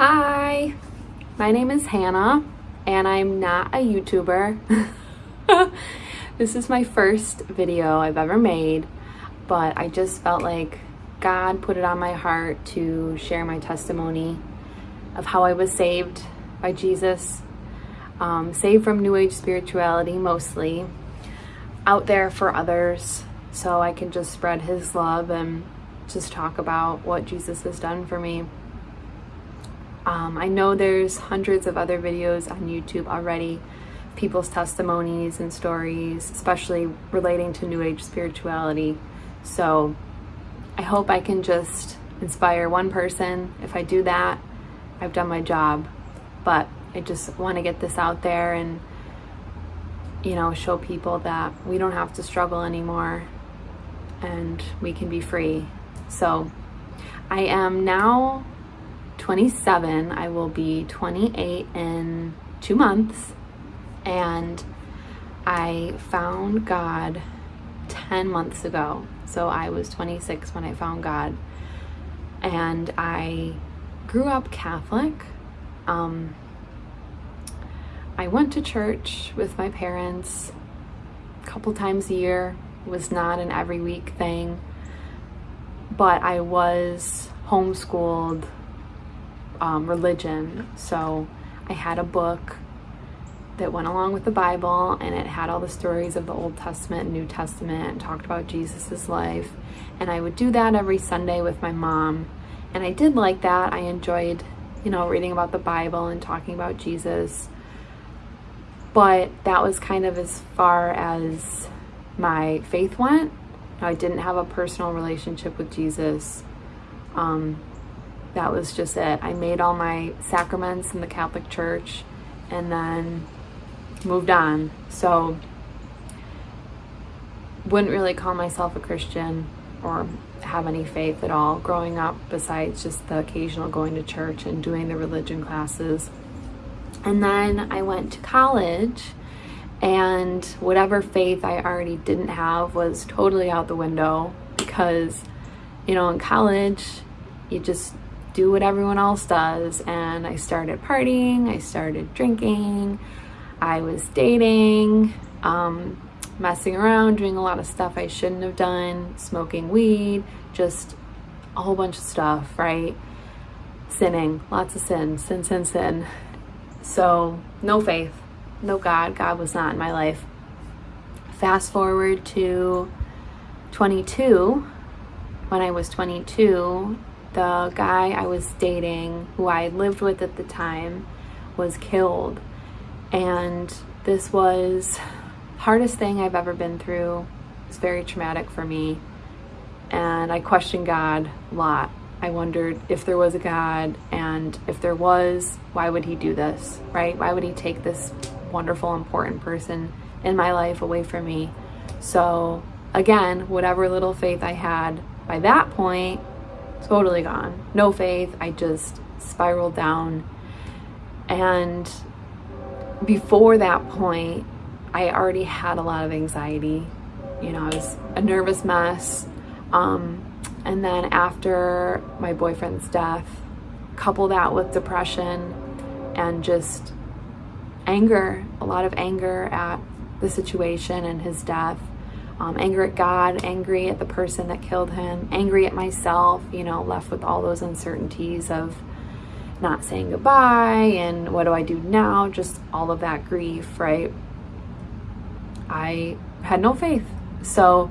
Hi, my name is Hannah and I'm not a YouTuber. this is my first video I've ever made, but I just felt like God put it on my heart to share my testimony of how I was saved by Jesus, um, saved from New Age spirituality mostly, out there for others so I can just spread His love and just talk about what Jesus has done for me. Um, I know there's hundreds of other videos on YouTube already, people's testimonies and stories, especially relating to New Age spirituality. So I hope I can just inspire one person. If I do that, I've done my job. But I just want to get this out there and, you know, show people that we don't have to struggle anymore and we can be free. So I am now 27. I will be 28 in two months. And I found God 10 months ago. So I was 26 when I found God. And I grew up Catholic. Um, I went to church with my parents a couple times a year. It was not an every week thing. But I was homeschooled um, religion. So I had a book that went along with the Bible and it had all the stories of the Old Testament and New Testament and talked about Jesus's life. And I would do that every Sunday with my mom. And I did like that. I enjoyed, you know, reading about the Bible and talking about Jesus. But that was kind of as far as my faith went. I didn't have a personal relationship with Jesus. Um, that was just it. I made all my sacraments in the Catholic Church and then moved on. So wouldn't really call myself a Christian or have any faith at all growing up besides just the occasional going to church and doing the religion classes. And then I went to college and whatever faith I already didn't have was totally out the window because you know in college you just do what everyone else does. And I started partying, I started drinking, I was dating, um, messing around, doing a lot of stuff I shouldn't have done, smoking weed, just a whole bunch of stuff, right? Sinning, lots of sin, sin, sin, sin. So, no faith, no God. God was not in my life. Fast forward to 22. When I was 22, the guy I was dating, who I lived with at the time, was killed. And this was hardest thing I've ever been through. It's very traumatic for me. And I questioned God a lot. I wondered if there was a God and if there was, why would he do this, right? Why would he take this wonderful, important person in my life away from me? So again, whatever little faith I had by that point totally gone. No faith. I just spiraled down. And before that point, I already had a lot of anxiety. You know, I was a nervous mess. Um, and then after my boyfriend's death, couple that with depression and just anger, a lot of anger at the situation and his death um, anger at God, angry at the person that killed him, angry at myself, you know, left with all those uncertainties of not saying goodbye and what do I do now, just all of that grief, right? I had no faith. So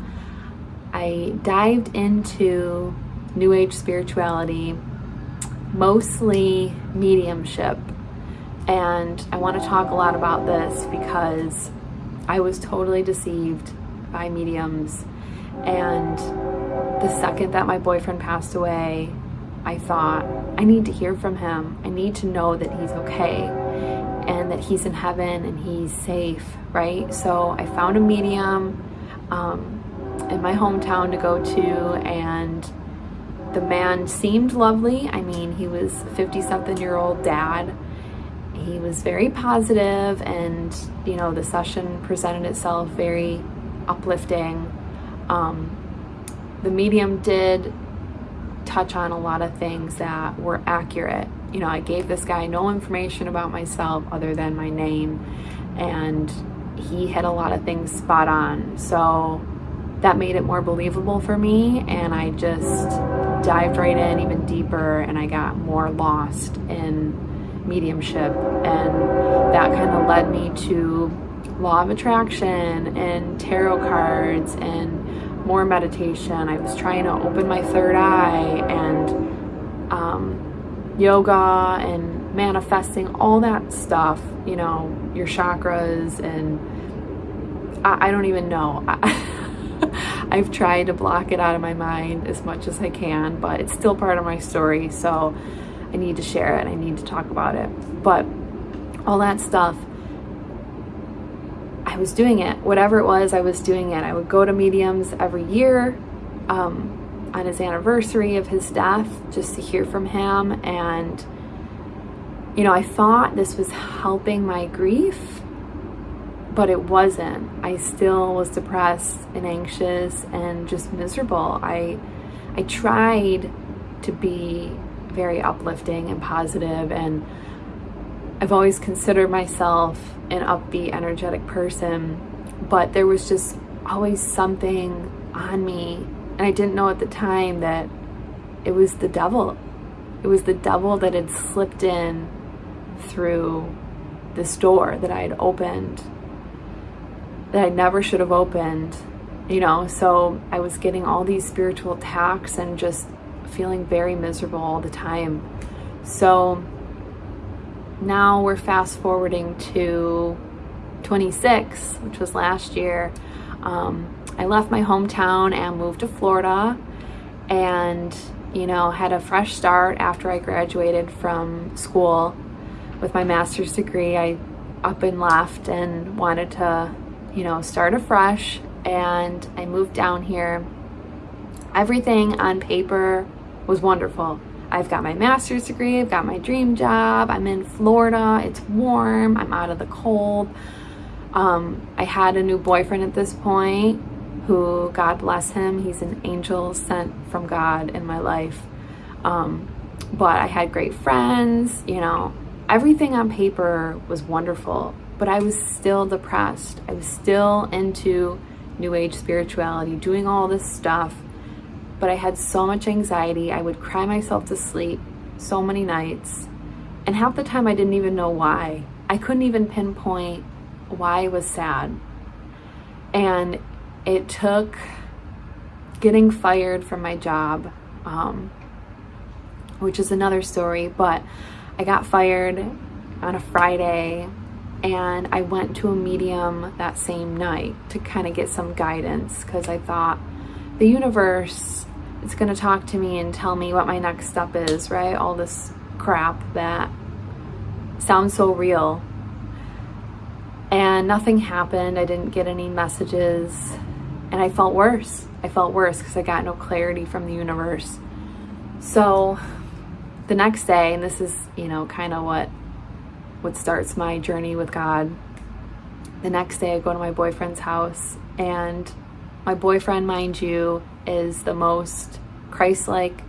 I dived into New Age spirituality, mostly mediumship. And I want to talk a lot about this because I was totally deceived by mediums. And the second that my boyfriend passed away, I thought, I need to hear from him. I need to know that he's okay and that he's in heaven and he's safe, right? So I found a medium um, in my hometown to go to and the man seemed lovely. I mean, he was 50 something year old dad. He was very positive and, you know, the session presented itself very uplifting. Um, the medium did touch on a lot of things that were accurate. You know, I gave this guy no information about myself other than my name, and he had a lot of things spot on. So that made it more believable for me, and I just dived right in even deeper, and I got more lost in mediumship, and that kind of led me to law of attraction and tarot cards and more meditation. I was trying to open my third eye and um, yoga and manifesting, all that stuff, you know, your chakras and I, I don't even know. I've tried to block it out of my mind as much as I can, but it's still part of my story. So I need to share it. I need to talk about it. But all that stuff I was doing it. Whatever it was, I was doing it. I would go to mediums every year um, on his anniversary of his death just to hear from him. And, you know, I thought this was helping my grief, but it wasn't. I still was depressed and anxious and just miserable. I, I tried to be very uplifting and positive and I've always considered myself an upbeat, energetic person, but there was just always something on me. And I didn't know at the time that it was the devil. It was the devil that had slipped in through this door that I had opened that I never should have opened, you know. So I was getting all these spiritual attacks and just feeling very miserable all the time. So now we're fast forwarding to 26, which was last year. Um, I left my hometown and moved to Florida and, you know, had a fresh start after I graduated from school with my master's degree. I up and left and wanted to, you know, start afresh and I moved down here. Everything on paper was wonderful. I've got my master's degree, I've got my dream job, I'm in Florida, it's warm, I'm out of the cold. Um, I had a new boyfriend at this point who, God bless him, he's an angel sent from God in my life. Um, but I had great friends, you know, everything on paper was wonderful, but I was still depressed. I was still into New Age spirituality, doing all this stuff but I had so much anxiety. I would cry myself to sleep so many nights. And half the time I didn't even know why. I couldn't even pinpoint why I was sad. And it took getting fired from my job, um, which is another story, but I got fired on a Friday and I went to a medium that same night to kind of get some guidance because I thought the universe it's going to talk to me and tell me what my next step is, right? All this crap that sounds so real. And nothing happened. I didn't get any messages. And I felt worse. I felt worse because I got no clarity from the universe. So the next day, and this is, you know, kind of what what starts my journey with God. The next day I go to my boyfriend's house and my boyfriend, mind you, is the most Christ-like,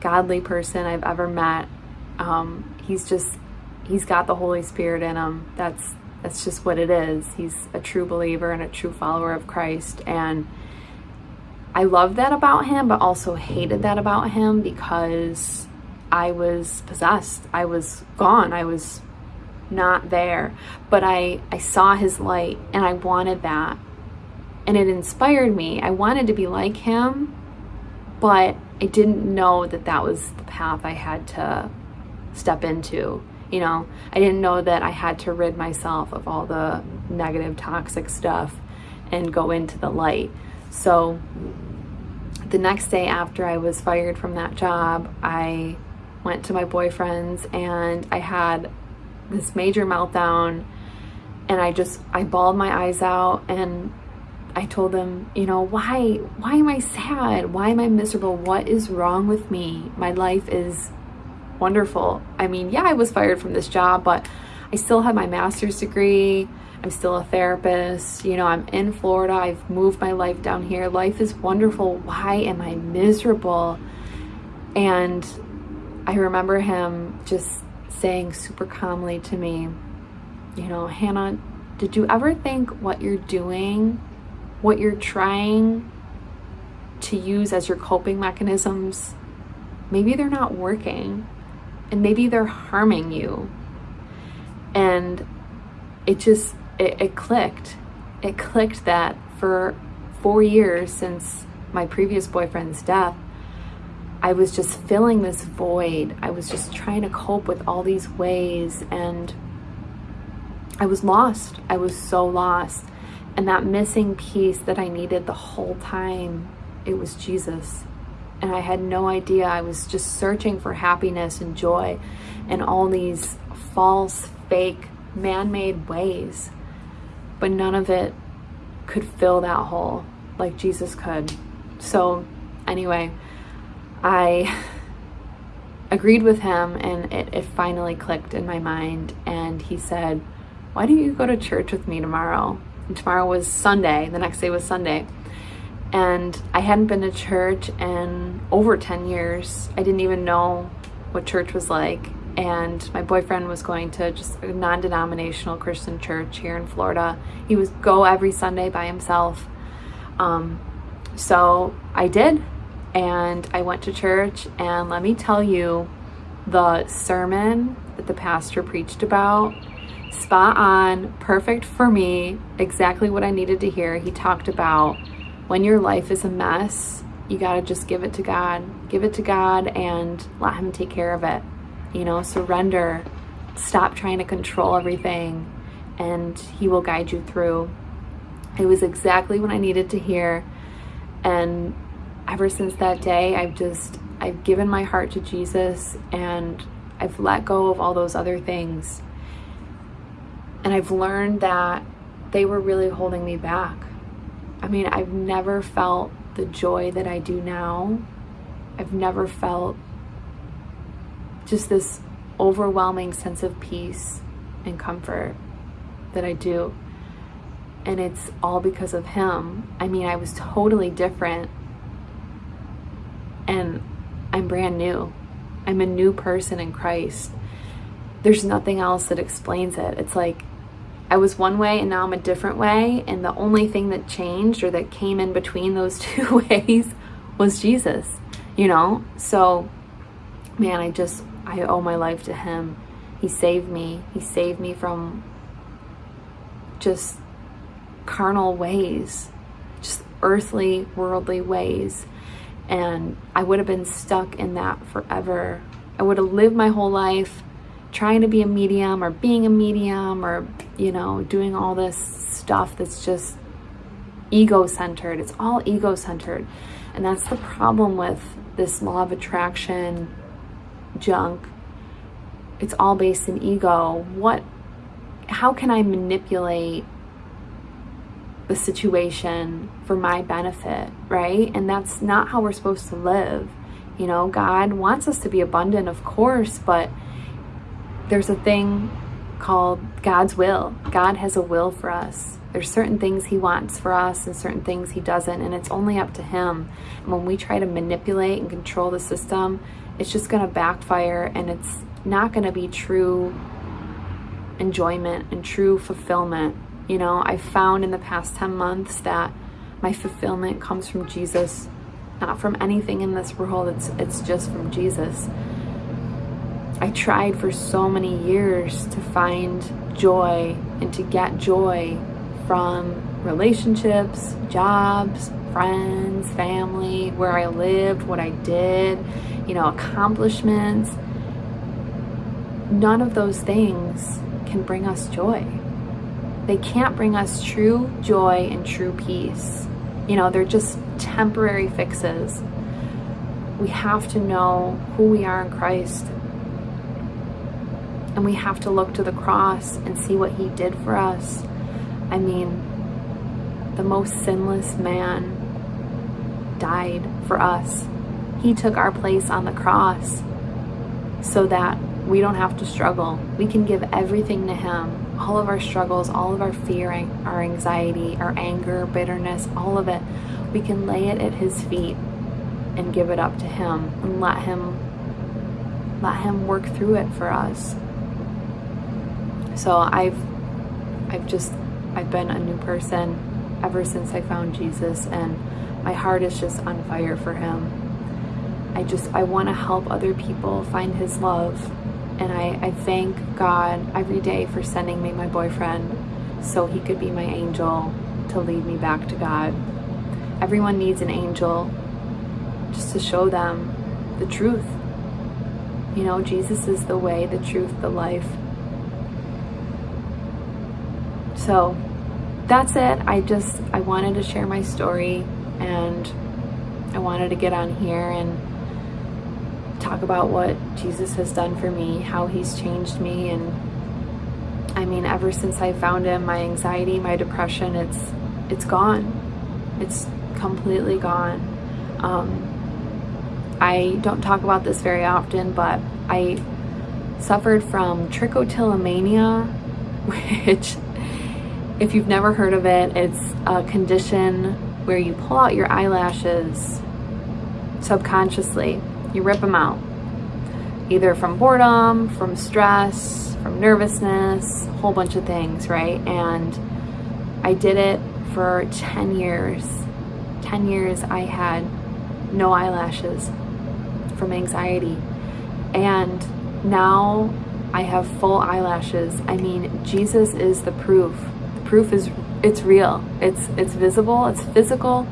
godly person I've ever met. Um, he's just, he's got the Holy Spirit in him. That's, that's just what it is. He's a true believer and a true follower of Christ. And I love that about him, but also hated that about him because I was possessed. I was gone. I was not there. But I, I saw his light and I wanted that and it inspired me. I wanted to be like him, but I didn't know that that was the path I had to step into. You know, I didn't know that I had to rid myself of all the negative, toxic stuff and go into the light. So the next day after I was fired from that job, I went to my boyfriend's and I had this major meltdown and I just, I bawled my eyes out and I told them, you know, why, why am I sad? Why am I miserable? What is wrong with me? My life is wonderful. I mean, yeah, I was fired from this job, but I still have my master's degree. I'm still a therapist. You know, I'm in Florida. I've moved my life down here. Life is wonderful. Why am I miserable? And I remember him just saying super calmly to me, you know, Hannah, did you ever think what you're doing, what you're trying to use as your coping mechanisms, maybe they're not working and maybe they're harming you. And it just, it, it clicked. It clicked that for four years since my previous boyfriend's death, I was just filling this void. I was just trying to cope with all these ways and I was lost. I was so lost. And that missing piece that I needed the whole time, it was Jesus. And I had no idea. I was just searching for happiness and joy and all these false, fake, man-made ways. But none of it could fill that hole like Jesus could. So anyway, I agreed with him and it, it finally clicked in my mind. And he said, why don't you go to church with me tomorrow? Tomorrow was Sunday. The next day was Sunday. And I hadn't been to church in over 10 years. I didn't even know what church was like. And my boyfriend was going to just a non-denominational Christian church here in Florida. He was go every Sunday by himself. Um, so I did and I went to church and let me tell you the sermon that the pastor preached about spot on perfect for me exactly what I needed to hear. He talked about when your life is a mess you got to just give it to God. Give it to God and let him take care of it. You know surrender. Stop trying to control everything and he will guide you through. It was exactly what I needed to hear and ever since that day, I've just, I've given my heart to Jesus and I've let go of all those other things. And I've learned that they were really holding me back. I mean, I've never felt the joy that I do now. I've never felt just this overwhelming sense of peace and comfort that I do. And it's all because of him. I mean, I was totally different and I'm brand new. I'm a new person in Christ. There's nothing else that explains it. It's like I was one way and now I'm a different way. And the only thing that changed or that came in between those two ways was Jesus, you know? So, man, I just, I owe my life to him. He saved me. He saved me from just carnal ways, just earthly, worldly ways and I would have been stuck in that forever. I would have lived my whole life trying to be a medium or being a medium or, you know, doing all this stuff that's just ego-centered. It's all ego-centered. And that's the problem with this law of attraction junk. It's all based in ego. What, how can I manipulate the situation for my benefit, right? And that's not how we're supposed to live. You know, God wants us to be abundant, of course, but there's a thing called God's will. God has a will for us. There's certain things he wants for us and certain things he doesn't, and it's only up to him. And when we try to manipulate and control the system, it's just going to backfire and it's not going to be true enjoyment and true fulfillment you know, I found in the past 10 months that my fulfillment comes from Jesus, not from anything in this world. It's, it's just from Jesus. I tried for so many years to find joy and to get joy from relationships, jobs, friends, family, where I lived, what I did, you know, accomplishments. None of those things can bring us joy they can't bring us true joy and true peace. You know, they're just temporary fixes. We have to know who we are in Christ. And we have to look to the cross and see what he did for us. I mean, the most sinless man died for us. He took our place on the cross so that we don't have to struggle. We can give everything to him all of our struggles, all of our fear, our anxiety, our anger, bitterness, all of it, we can lay it at his feet and give it up to him and let him let him work through it for us. So I've I've just I've been a new person ever since I found Jesus and my heart is just on fire for him. I just I want to help other people find his love and I, I thank God every day for sending me my boyfriend so he could be my angel to lead me back to God. Everyone needs an angel just to show them the truth. You know, Jesus is the way, the truth, the life. So that's it. I just, I wanted to share my story and I wanted to get on here and talk about what Jesus has done for me, how he's changed me. And I mean, ever since I found him, my anxiety, my depression, it's, it's gone. It's completely gone. Um, I don't talk about this very often, but I suffered from trichotillomania, which if you've never heard of it, it's a condition where you pull out your eyelashes subconsciously. You rip them out, either from boredom, from stress, from nervousness, a whole bunch of things, right? And I did it for 10 years. 10 years I had no eyelashes from anxiety. And now I have full eyelashes. I mean, Jesus is the proof. Proof is it's real. It's it's visible, it's physical,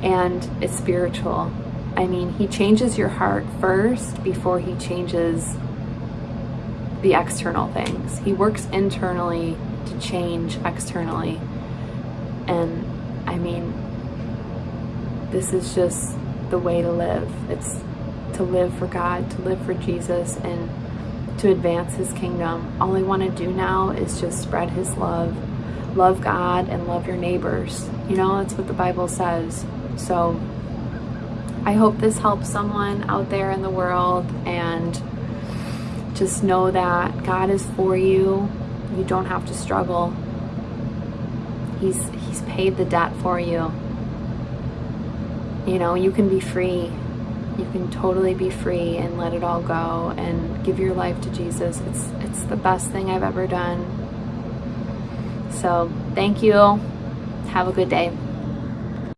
and it's spiritual. I mean, he changes your heart first before he changes the external things. He works internally to change externally. And I mean, this is just the way to live. It's to live for God, to live for Jesus, and to advance his kingdom. All I want to do now is just spread his love, love God, and love your neighbors. You know, that's what the Bible says. So I hope this helps someone out there in the world and just know that God is for you. You don't have to struggle. He's he's paid the debt for you. You know, you can be free you can totally be free and let it all go and give your life to Jesus. It's it's the best thing I've ever done. So, thank you. Have a good day.